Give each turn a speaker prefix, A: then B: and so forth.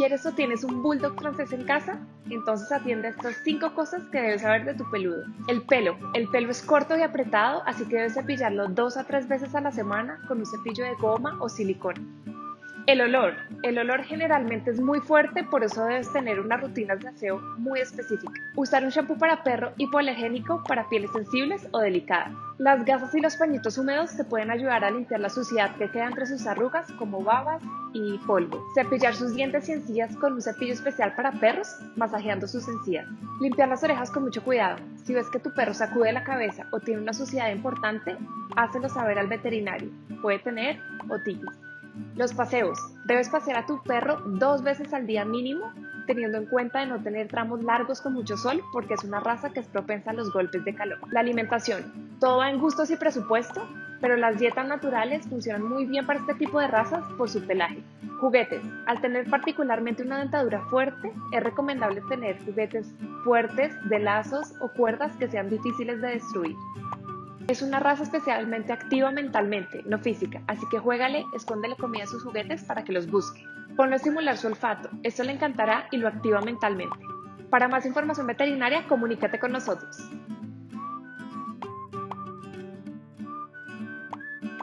A: ¿Quieres o tienes un bulldog francés en casa? Entonces atiende a estas 5 cosas que debes saber de tu peludo. El pelo. El pelo es corto y apretado, así que debes cepillarlo dos a tres veces a la semana con un cepillo de goma o silicona. El olor. El olor generalmente es muy fuerte, por eso debes tener unas rutinas de aseo muy específicas. Usar un shampoo para perro hipoalergénico para pieles sensibles o delicadas. Las gasas y los pañitos húmedos te pueden ayudar a limpiar la suciedad que queda entre sus arrugas como babas y polvo. Cepillar sus dientes y encías con un cepillo especial para perros, masajeando sus encías. Limpiar las orejas con mucho cuidado. Si ves que tu perro sacude la cabeza o tiene una suciedad importante, hácelo saber al veterinario. Puede tener otitis. Los paseos. Debes pasear a tu perro dos veces al día mínimo, teniendo en cuenta de no tener tramos largos con mucho sol, porque es una raza que es propensa a los golpes de calor. La alimentación. Todo va en gustos y presupuesto, pero las dietas naturales funcionan muy bien para este tipo de razas por su pelaje. Juguetes. Al tener particularmente una dentadura fuerte, es recomendable tener juguetes fuertes de lazos o cuerdas que sean difíciles de destruir. Es una raza especialmente activa mentalmente, no física, así que juégale, escóndele comida a sus juguetes para que los busque. Ponlo a estimular su olfato, esto le encantará y lo activa mentalmente. Para más información veterinaria, comunícate con nosotros.